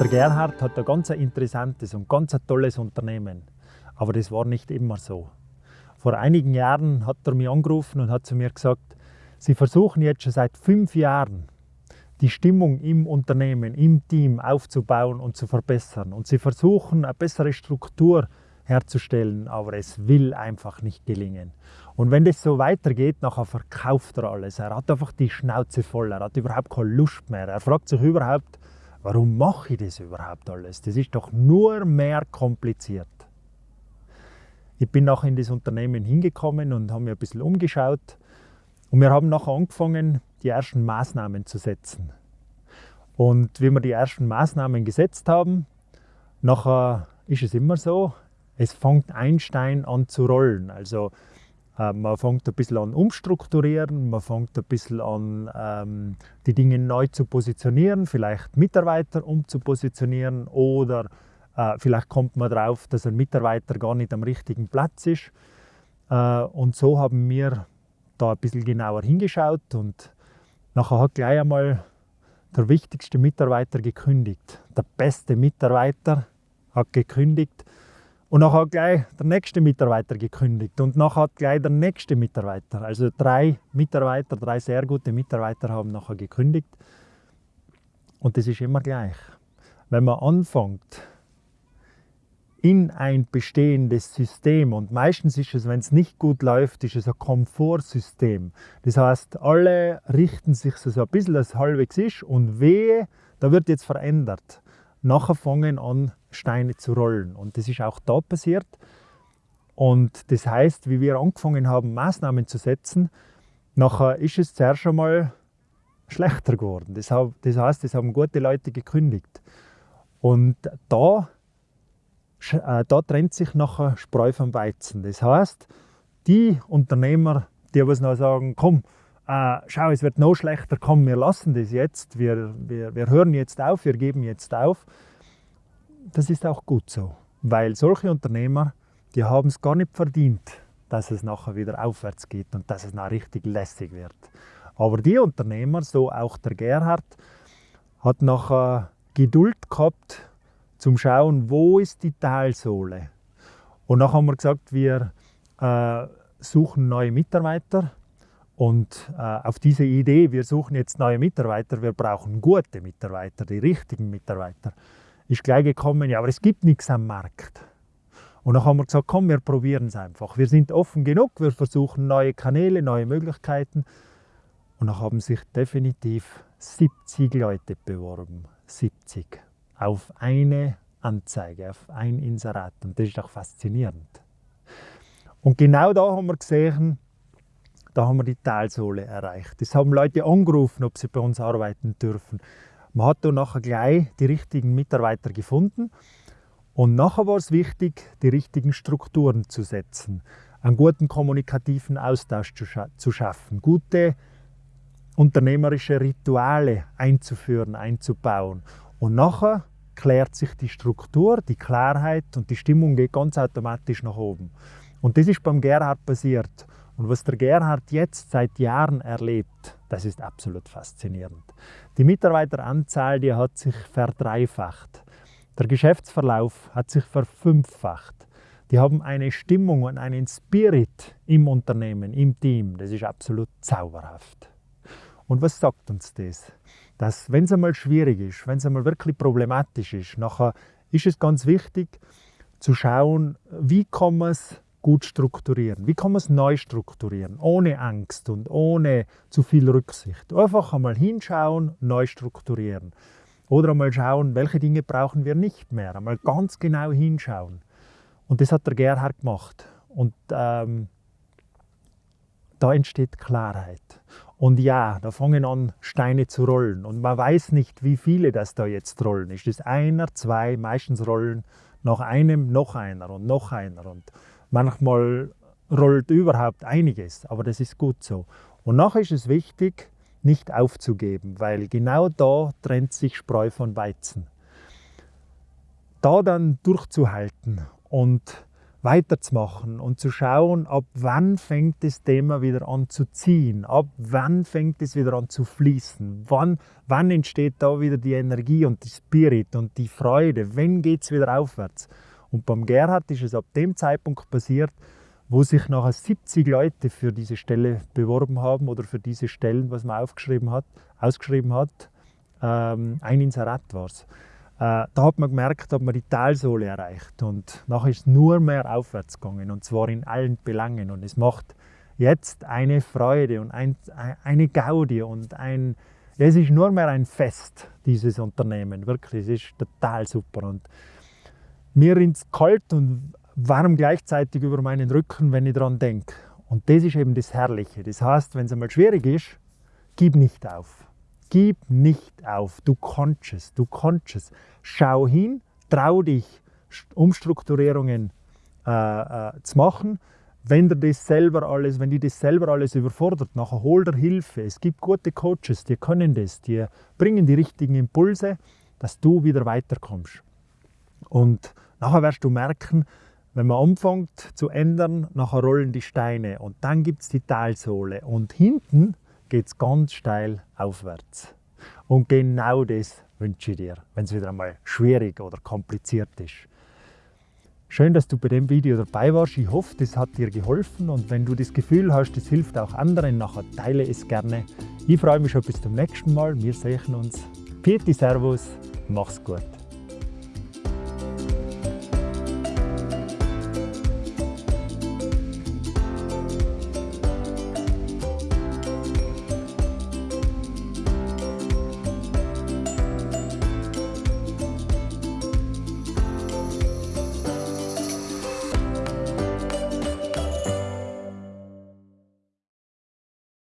Der Gerhard hat ein ganz interessantes und ganz tolles Unternehmen. Aber das war nicht immer so. Vor einigen Jahren hat er mich angerufen und hat zu mir gesagt, Sie versuchen jetzt schon seit fünf Jahren, die Stimmung im Unternehmen, im Team aufzubauen und zu verbessern. Und Sie versuchen, eine bessere Struktur herzustellen, aber es will einfach nicht gelingen. Und wenn das so weitergeht, nachher verkauft er alles. Er hat einfach die Schnauze voll, er hat überhaupt keine Lust mehr. Er fragt sich überhaupt, warum mache ich das überhaupt alles? Das ist doch nur mehr kompliziert. Ich bin nachher in das Unternehmen hingekommen und habe mir ein bisschen umgeschaut. Und wir haben nachher angefangen, die ersten Maßnahmen zu setzen. Und wie wir die ersten Maßnahmen gesetzt haben, nachher ist es immer so, es fängt ein Stein an zu rollen. Also äh, man fängt ein bisschen an umstrukturieren, man fängt ein bisschen an ähm, die Dinge neu zu positionieren, vielleicht Mitarbeiter umzupositionieren oder äh, vielleicht kommt man darauf, dass ein Mitarbeiter gar nicht am richtigen Platz ist. Äh, und so haben wir da ein bisschen genauer hingeschaut und nachher hat gleich einmal der wichtigste Mitarbeiter gekündigt. Der beste Mitarbeiter hat gekündigt und nachher hat gleich der nächste Mitarbeiter gekündigt und nachher hat gleich der nächste Mitarbeiter. Also drei Mitarbeiter, drei sehr gute Mitarbeiter haben nachher gekündigt. Und das ist immer gleich. Wenn man anfängt, in ein bestehendes System. Und meistens ist es, wenn es nicht gut läuft, ist es ein Komfortsystem. Das heißt, alle richten sich so ein bisschen, als halbwegs ist und wehe, da wird jetzt verändert. Nachher fangen an, Steine zu rollen. Und das ist auch da passiert. Und das heißt, wie wir angefangen haben, Maßnahmen zu setzen, nachher ist es zuerst einmal schlechter geworden. Das heißt, es haben gute Leute gekündigt. Und da, äh, da trennt sich nachher Spreu vom Weizen. Das heißt, die Unternehmer, die was noch sagen, komm, äh, schau, es wird noch schlechter, komm, wir lassen das jetzt, wir, wir, wir hören jetzt auf, wir geben jetzt auf, das ist auch gut so, weil solche Unternehmer, die haben es gar nicht verdient, dass es nachher wieder aufwärts geht und dass es nachher richtig lässig wird. Aber die Unternehmer, so auch der Gerhard, hat nachher Geduld gehabt zum Schauen, wo ist die Talsohle. Und nachher haben wir gesagt, wir äh, suchen neue Mitarbeiter. Und äh, auf diese Idee, wir suchen jetzt neue Mitarbeiter, wir brauchen gute Mitarbeiter, die richtigen Mitarbeiter, ist gleich gekommen, ja, aber es gibt nichts am Markt. Und dann haben wir gesagt, komm, wir probieren es einfach. Wir sind offen genug, wir versuchen neue Kanäle, neue Möglichkeiten. Und dann haben sich definitiv 70 Leute beworben. 70. Auf eine Anzeige, auf ein Inserat. Und das ist auch faszinierend. Und genau da haben wir gesehen, da haben wir die Talsohle erreicht. Das haben Leute angerufen, ob sie bei uns arbeiten dürfen. Man hat dann nachher gleich die richtigen Mitarbeiter gefunden und nachher war es wichtig, die richtigen Strukturen zu setzen, einen guten kommunikativen Austausch zu, scha zu schaffen, gute unternehmerische Rituale einzuführen, einzubauen. Und nachher klärt sich die Struktur, die Klarheit und die Stimmung geht ganz automatisch nach oben. Und das ist beim Gerhard passiert. Und was der Gerhard jetzt seit Jahren erlebt, das ist absolut faszinierend. Die Mitarbeiteranzahl die hat sich verdreifacht. Der Geschäftsverlauf hat sich verfünffacht. Die haben eine Stimmung und einen Spirit im Unternehmen, im Team. Das ist absolut zauberhaft. Und was sagt uns das? Dass, wenn es einmal schwierig ist, wenn es einmal wirklich problematisch ist, nachher ist es ganz wichtig zu schauen, wie kann man es gut strukturieren? Wie kann man es neu strukturieren, ohne Angst und ohne zu viel Rücksicht? Einfach einmal hinschauen, neu strukturieren. Oder einmal schauen, welche Dinge brauchen wir nicht mehr. Einmal ganz genau hinschauen. Und das hat der Gerhard gemacht. Und ähm, da entsteht Klarheit. Und ja, da fangen an, Steine zu rollen. Und man weiß nicht, wie viele das da jetzt rollen. Ist das einer, zwei, meistens rollen nach einem noch einer und noch einer. Und Manchmal rollt überhaupt einiges, aber das ist gut so. Und nachher ist es wichtig, nicht aufzugeben, weil genau da trennt sich Spreu von Weizen. Da dann durchzuhalten und weiterzumachen und zu schauen, ab wann fängt das Thema wieder an zu ziehen, ab wann fängt es wieder an zu fließen, wann, wann entsteht da wieder die Energie und die Spirit und die Freude, wann geht es wieder aufwärts. Und beim Gerhard ist es ab dem Zeitpunkt passiert, wo sich nachher 70 Leute für diese Stelle beworben haben oder für diese Stellen, was man aufgeschrieben hat, ausgeschrieben hat. Ähm, ein Inserat war es. Äh, da hat man gemerkt, hat man die Talsohle erreicht und nachher ist es nur mehr aufwärts gegangen und zwar in allen Belangen und es macht jetzt eine Freude und ein, eine Gaudi und ein, es ist nur mehr ein Fest, dieses Unternehmen, wirklich, es ist total super und mir ins kalt und warm gleichzeitig über meinen Rücken, wenn ich daran denke. Und das ist eben das Herrliche. Das heißt, wenn es einmal schwierig ist, gib nicht auf. Gib nicht auf. Du kannst es. Du kannst es. Schau hin, trau dich, Umstrukturierungen äh, äh, zu machen. Wenn dir das selber alles, wenn die das selber alles überfordert, nachher hol dir Hilfe. Es gibt gute Coaches, die können das, die bringen die richtigen Impulse, dass du wieder weiterkommst. Und nachher wirst du merken, wenn man anfängt zu ändern, nachher rollen die Steine und dann gibt es die Talsohle und hinten geht es ganz steil aufwärts. Und genau das wünsche ich dir, wenn es wieder einmal schwierig oder kompliziert ist. Schön, dass du bei dem Video dabei warst. Ich hoffe, das hat dir geholfen und wenn du das Gefühl hast, es hilft auch anderen, nachher teile es gerne. Ich freue mich schon bis zum nächsten Mal. Wir sehen uns. Pieti Servus, mach's gut.